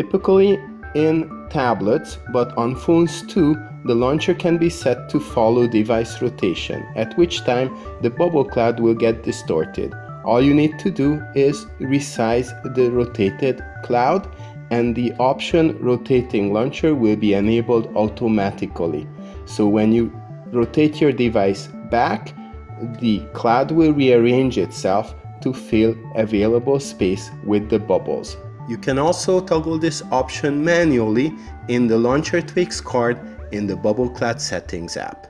Typically in tablets, but on phones too, the launcher can be set to follow device rotation, at which time the bubble cloud will get distorted. All you need to do is resize the rotated cloud and the option rotating launcher will be enabled automatically. So when you rotate your device back, the cloud will rearrange itself to fill available space with the bubbles. You can also toggle this option manually in the Launcher Tweaks card in the Bubble Cloud Settings app.